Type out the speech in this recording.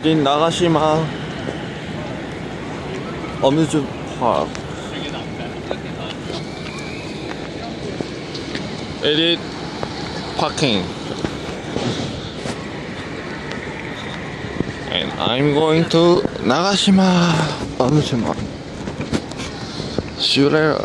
여긴 나가시마. 어뮤즈 파크. 에딧 파킹. And I'm going to 나가시마. 어뮤즈마. 슈레라